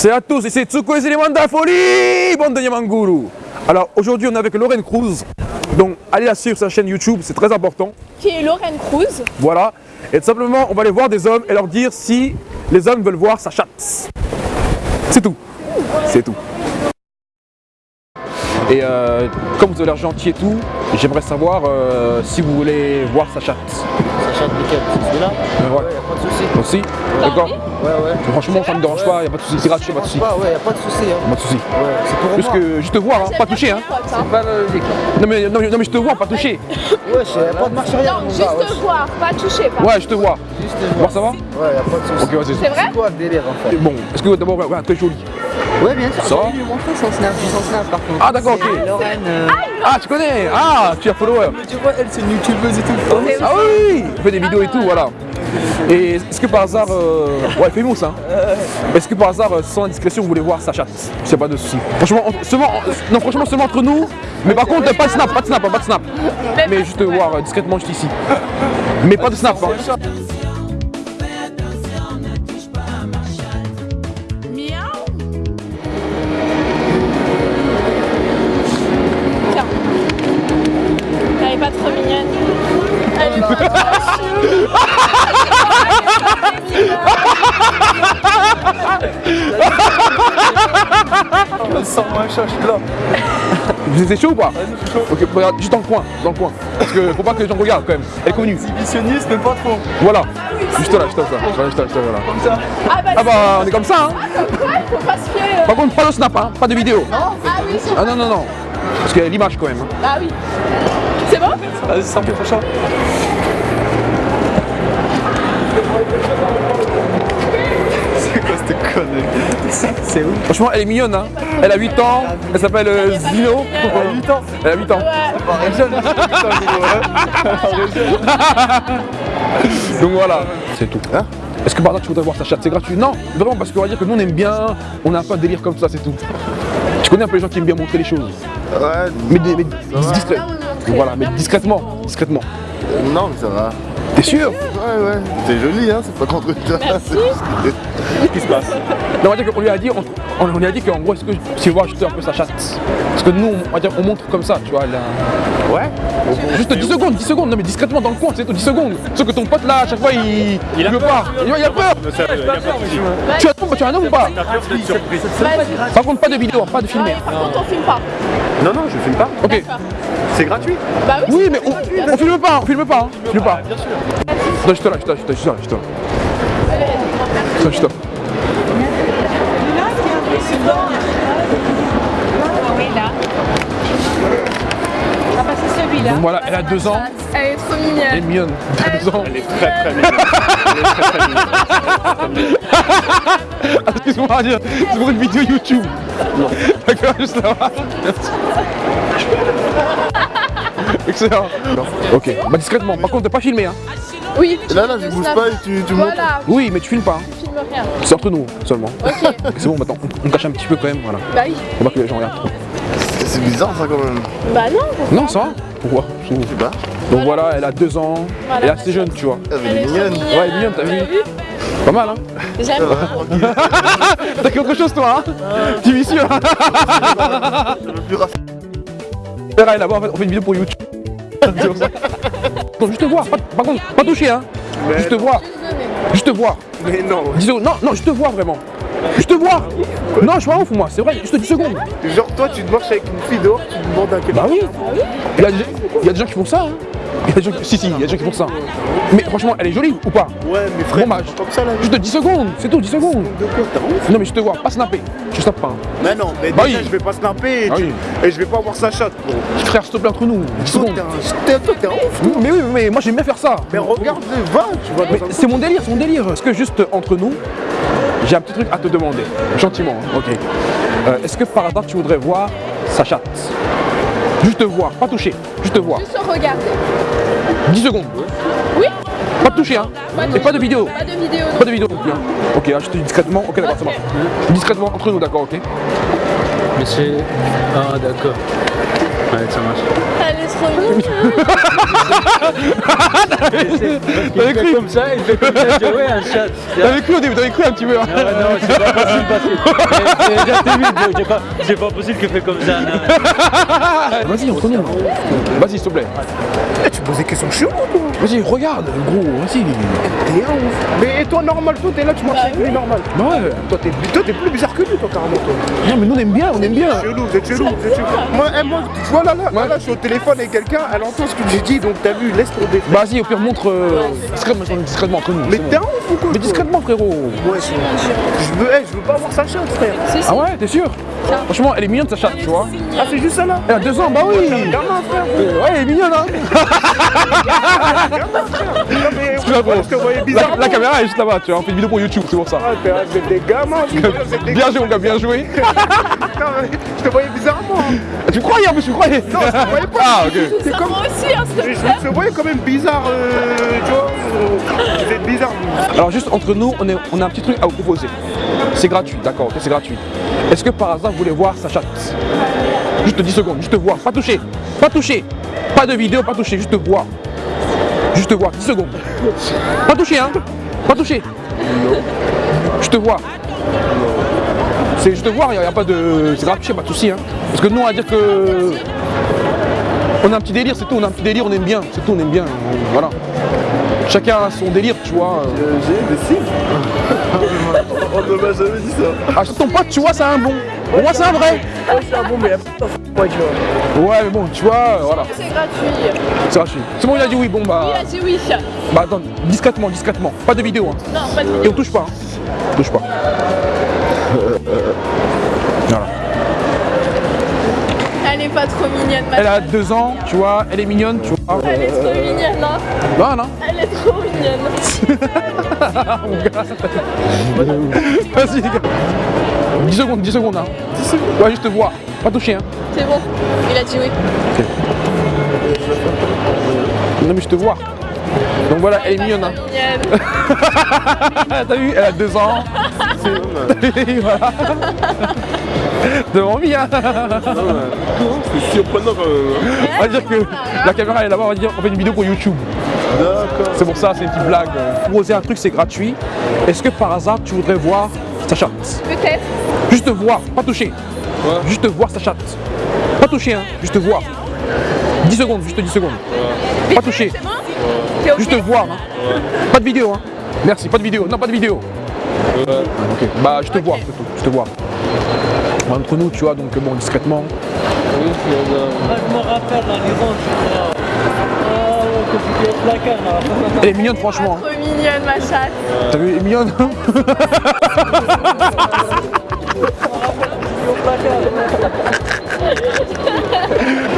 C'est à tous, c'est Tsuko et éléments de la folie, bande de Yamanguru. Alors aujourd'hui on est avec Lorraine Cruz, donc allez la suivre sur sa chaîne YouTube, c'est très important. Qui est Lorraine Cruz? Voilà, et tout simplement on va aller voir des hommes et leur dire si les hommes veulent voir sa chatte. C'est tout, c'est tout. Et euh, comme vous avez l'air gentil et tout, j'aimerais savoir euh, si vous voulez voir sa chatte. Sacha Piquet, c'est celui-là ouais. Ouais, y'a pas de souci. Aussi D'accord Ouais, ouais. Franchement ça me dérange pas, y a pas de souci, c'est gratuit, pas de souci. Pas, ouais, y'a pas de souci. Hein. Pas de souci. Ouais, c'est pour Juste moi. que juste te voir, hein, pas toucher hein. C'est pas logique. Non mais, non, mais, non, mais je te vois, pas toucher. Ouais, y'a pas de marche arrière, Non, juste gars. ouais. voir, pas toucher. Pas. Ouais, je te vois. Juste Voir ça va Ouais, y'a pas de souci. Ok, vas-y. C'est vrai C'est quoi le délire en fait? Bon, est-ce que d'abord, ouais, ouais, très joli. Ouais, bien sûr. J'ai lui montrer son snap, j'ai son snap par contre. Ah, d'accord, ok. Lorraine. euh, Ah, tu connais Ah, tu as follower. Tu vois, elle, c'est une youtubeuse et tout. Ah oui Elle fait des vidéos et tout, voilà. Et est-ce que par hasard, euh... ouais, famous hein Est-ce que par hasard, euh, sans indiscrétion, vous voulez voir sa chatte? C'est pas de souci. Franchement, en- seulement, en- non, franchement, seulement entre nous. Mais par contre, pas de snap, pas de snap, pas de snap. Mais juste voir euh, discrètement juste ici. Mais pas de snap. Hein. Sans moi, je suis là. Vous êtes chaud ou pas Ok, regarde, juste dans le coin, dans le coin. Parce que faut pas que les gens regardent quand même. Elle est connue. Exhibitionniste, mais pas trop. Voilà. Juste là, juste là, voilà, juste là, juste là, voilà. Comme ça. Ah bah, Ah bah, on est comme ça, hein. ouais, faut pas se fier. euh. Par contre, pas de snap, hein, pas de vidéo. Ah oui, c'est Ah non, non, non. Parce qu'il y a l'image quand même. hein. Ah oui. C'est bon? Vas-y, sans plus prochain. C'est où Franchement, elle est mignonne, hein. Elle a 8 ans, elle s'appelle euh, Zino. Elle a 8 ans Elle a 8 ans. Donc voilà. C'est tout. Est-ce que par exemple tu voudrais voir sa chatte? C'est gratuit Non, vraiment, parce qu'on va dire que nous on aime bien, on n'a pas de délire comme ça, c'est tout. Tu connais un peu les gens qui aiment bien montrer les choses. Ouais, Mais, dis- mais discret. Voilà, mais discrètement. Discrètement. Non, mais ça va. T'es sûr Ouais, ouais, c'est joli, hein, c'est pas contre toi. Qu'est-ce qui se passe Non, on va dire qu'on lui a dit, on, on- on lui a dit qu'en gros, est-ce que tu veux juste un peu sa chatte Parce que nous, on va dire, on montre comme ça, tu vois. a- Ouais Juste 10 secondes, 10 secondes, non mais discrètement dans le coin, c'est tout, 10 secondes. Sauf que ton pote là, à chaque fois, il, il, veut pas. Il, il a peur. Tu as, tu as un homme ou pas? Par contre, pas de vidéo, pas de filmer. par contre, on filme pas. Non, non, je filme pas. Ok. C'est gratuit. Bah oui. Oui, mais on, filme pas, on filme pas, hein. filme pas. Bien sûr. Non, juste là, là, juste là, là, juste là. Juste là. Oui, là. Ah c'est celui-là. Donc voilà, elle a 2 ans, Elle est trop elle est mignonne. mignonne. 2 ans. Elle est très très mignonne. Elle est très très mignonne. Ah, Excuse-moi, c'est pour une vidéo YouTube. D'accord, juste là. Merci. Excellent. Ok, bah discrètement. Par contre, t'as pas filmé, hein. Oui. Là, là, je bouge pas et tu, tu montes. Oui, mais tu filmes pas. hein. C'est entre nous seulement. Ok. C'est bon, maintenant, on, cache un petit peu quand même, voilà. Bah oui. Faut pas que les gens regardent trop. C'est bizarre ça quand même. Bah non. Non, ça va Pourquoi Je sais pas. Donc voilà, elle a 2 ans, Voilà, elle est assez jeune, tu vois. Elle Elle est mignonne. Ouais, elle est mignonne, t'as vu Pas mal, hein J'aime trop. T'as quelque chose, toi, hein T'es vicieux, hein Le plus raffiné. Verra, là-bas, en fait, on fait une vidéo pour YouTube. Non, juste voir, pas- par contre, pas toucher, hein Juste voir, juste voir. Mais non. 10 secondes. Non, non, juste voir, vraiment. Juste voir Non, je suis pas ouf, moi, c'est vrai, juste 10 secondes. Genre, toi, tu te marches avec une fille dehors, tu demandes à quelqu'un. Bah oui Il y, a des- il y a des gens qui font ça, hein il y a des gens qui... Si, si, il y a des gens qui font ça. Mais franchement, elle est jolie ou pas? Ouais, mais frère, match. comme ça là. Juste 10 secondes, c'est tout, 10 secondes. De quoi t'as ouf Non, mais je te vois, pas snapper. Je snappe pas. hein. Mais non, mais Bah déjà, oui. je vais pas snapper et, Ah tu- oui. et je vais pas avoir sa chatte. Bon. Frère, s'il te plaît, entre nous, 10 Toi, secondes. t'es un- toi, un ouf. Mais oui, mais moi j'aime bien faire ça. Mais regarde, va, tu un c'est mon délire, c'est mon délire. Est-ce que juste entre nous, j'ai un petit truc à te demander, gentiment, hein, ok. Euh, Est-ce que par hasard tu voudrais voir sa chatte? Juste voir, pas toucher, juste voir. Juste regarder. 10 secondes. Oui. Pas de toucher, hein. Pas de- Et pas de vidéo. Pas de vidéo. non. Pas de vidéo non plus. hein. Ok, je te dis discrètement. Ok, d'accord, ça marche. Discrètement entre nous, d'accord, ok. Mais c'est. Ah, d'accord. Ouais, ça marche. Elle est trop mignonne. Il fait comme ça, il fait comme ça, dis ouais, un chat. T'avais cru au début, t'avais cru un petit peu. hein. Ah, non, c'est pas possible parce que. C'est déjà timide, donc j'ai pas- c'est pas possible qu'il fait comme ça. non. Vas-y, entre nous. Vas-y, s'il te plaît. Eh, tu poses des questions cheloues, toi. Vas-y, regarde, gros, vas-y. T'es un ouf. Mais toi, normal, toi, t'es là, tu marches avec lui, normal. Bah ouais. Toi, t'es toi, t'es plus bizarre que lui, toi, carrément, toi. Non, mais nous, on aime bien, on aime bien. Chelou, vous êtes chelou, vous êtes chelou. Moi, eh, moi, tu vois, là, là, là, je suis au téléphone avec quelqu'un, elle entend ce que j'ai dit, donc t'as vu, laisse tomber. Vas-y, au pire, montre euh, discrètement, discrètement entre nous. Mais t'es un ouf ou quoi Mais discrètement, frérot. Ouais, je, je veux, eh, je veux pas voir sa chatte, frère. Ah ouais, t'es sûr Franchement, elle est mignonne, sa chatte, tu vois. Ah, c'est juste ça, là Elle a deux ans, bah oui. Gamin, frère. Ouais, elle est mignonne, hein. Mais je La, bizarre. la caméra est juste là-bas, tu vois. On fait une vidéo pour YouTube, c'est pour ça. Ah, t'es- Vous êtes des gamins, vous, vous êtes des Bien joué, mon gars, bien joué. Je te voyais bizarrement. hein. Tu me croyais, en plus, tu me croyais Non, je te voyais pas. Ah, ok. C'est comme. moi aussi, hein, Je je te voyais quand même bizarre, euh, tu vois. euh, Vous êtes bizarre, vous. Alors juste entre nous, on, est- on a un petit truc à vous proposer. C'est gratuit, d'accord, ok, c'est gratuit. Est-ce que par hasard vous voulez voir sa chatte? Juste 10 secondes, juste voir, pas toucher, pas toucher. Pas de vidéo, pas toucher, juste voir. Juste voir, 10 secondes. Pas toucher, hein Pas toucher. Juste voir. C'est juste voir, il n'y a, pas de. C'est gratuit, pas de souci, hein. Parce que nous on va dire que. On a un petit délire, c'est tout, on a un petit délire, on aime bien, c'est tout, on aime bien. Voilà. Chacun a son délire, tu vois. J'ai des. On ne m'a jamais dit ça. Ah, ton pote, tu vois, c'est un bon. Pour moi, c'est un vrai. C'est un bon, mais moi, tu vois. Ouais, mais bon, tu vois, euh, voilà, C'est gratuit. c'est gratuit. C'est bon, il a dit oui, bon, bah. Il a dit oui. Bah, attends, discrètement, discrètement. Pas de vidéo, hein. Non, pas de Et on touche pas, hein. On touche pas. Voilà. Elle est pas trop mignonne, ma Elle a deux ans, tu vois, elle est mignonne, tu vois. Elle est trop mignonne, hein. Voilà. Elle est trop mignonne. Vas-y, les gars. 10 secondes, 10 secondes, hein. 10 secondes Ouais, juste voir. Pas toucher, hein. C'est bon. Il a dit oui. Non, mais je te vois. Donc voilà, elle est mignonne, hein. T'as vu, elle a deux ans. voilà. Devant hein. C'est surprenant quand même. On va dire que la caméra est là-bas, on va dire on fait une vidéo pour YouTube. D'accord. C'est pour ça, c'est une petite blague. Proposer un truc, c'est gratuit. Est-ce que par hasard, tu voudrais voir sa chatte Peut-être. Juste voir, pas toucher. Juste voir sa chatte. Pas toucher, hein. Juste voir. 10 secondes, juste 10 secondes. Pas toucher. C'est bon T'es ok Juste voir. hein. Pas de vidéo, hein. Merci, pas de vidéo. Non, pas de vidéo. Ok. Bah, je te vois. Je te vois. Entre nous, tu vois, donc bon, discrètement. Je me rappelle la maison. Elle est mignonne, franchement. hein. Trop mignonne, ma chatte. T'as vu, elle est mignonne.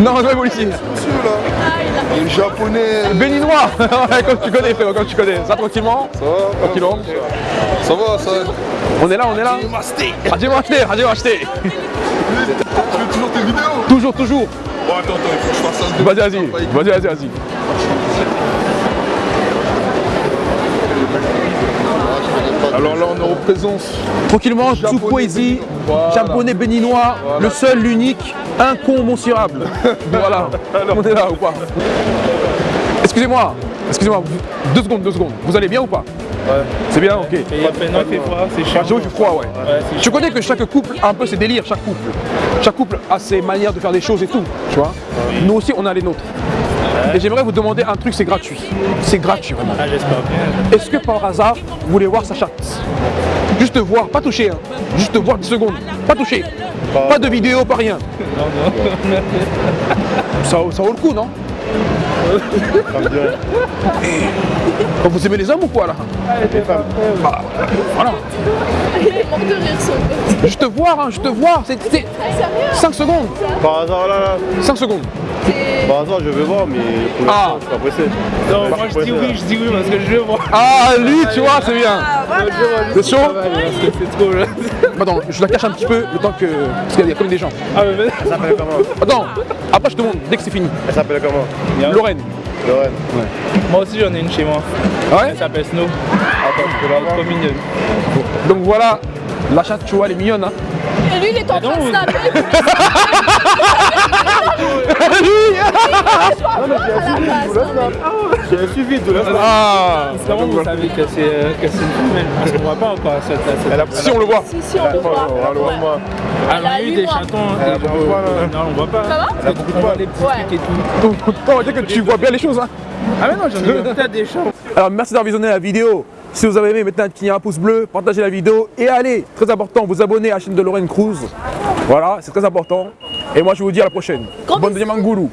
Non, non, policier. Ah, il a... Il est japonais. Béninois Comme tu connais, frérot, comme tu connais. Ça, tranquillement. Ça va Tranquillement. Ça va, ça On est là, on est là. Radio acheté, radio acheté. Tu fais toujours tes vidéos Toujours, toujours. Bon, attends, attends, il faut que je fasse un Vas-y, vas-y. Vas-y, vas-y, vas-y. Alors là, on est en présence. Tranquillement, sous poésie, Voilà. japonais béninois, le seul, l'unique, incommensurable. voilà. On est là ou pas Excusez-moi, excusez-moi, deux secondes, deux secondes. Vous allez bien ou pas Ouais. C'est bien, ok. Il fait froid, c'est Ah, froid, ouais. Connais que chaque couple a un peu ses délires, chaque couple. Chaque couple a ses manières de faire des choses et tout, tu vois. Nous aussi, on a les nôtres. Et j'aimerais vous demander un truc, c'est gratuit. C'est gratuit, vraiment. Ah, j'espère bien. Est-ce que par hasard, vous voulez voir sa chatte Juste voir, pas toucher, hein. Juste voir 10 secondes. Pas toucher. Pas de vidéo, pas rien. Ça, ça vaut le coup, non Quand vous aimez les hommes ou quoi là Bah, Voilà. Il est mort de rire, son pote. Juste voir, hein, juste voir. C'est c'est Ah, sérieux 5 secondes. Par hasard, là, là. 5 secondes. Par hasard, je vais voir, mais pour Ah. je suis pas pressé. Non, moi je dis oui, je dis oui parce que je veux voir. Ah, lui, tu vois, c'est bien. C'est chaud Parce que c'est trop là. Attends, je la cache un petit peu le temps que. Parce qu'il y a comme des gens. Ah, mais mais- Elle s'appelle comment Attends, après je te montre dès que c'est fini. Elle s'appelle comment Lorraine. Lorraine. Moi aussi j'en ai une chez moi. Ouais Elle s'appelle Snow. Attends, je peux la voir. Trop mignonne. Donc voilà, La chatte, tu vois, elle est mignonne. Hein. Et lui, il est en train de snapper. J'ai suivi de la Ah Comment vous savez que c'est euh, que c'est une femelle Parce qu'on voit pas encore cette cette- cette- Si on le voit. Si, si, on le voit. Ah, Elle a on a eu des mois. chatons, Elle a des beaucoup de poils, hein. Non, on voit pas. Ça va Elle a beaucoup de poils. les petits Ouais. trucs et tout. On va dire que tu vois bien les choses. Hein. Ah mais non, j'en ai peut-être des chats. Alors merci d'avoir visionné la vidéo. Si vous avez aimé, mettez un petit un pouce bleu, partagez la vidéo et allez, très important, vous abonnez à la chaîne de Lorraine Cruz. Voilà, c'est très important. Et moi je vous dis à la prochaine. Bonne deuxième Angoulou.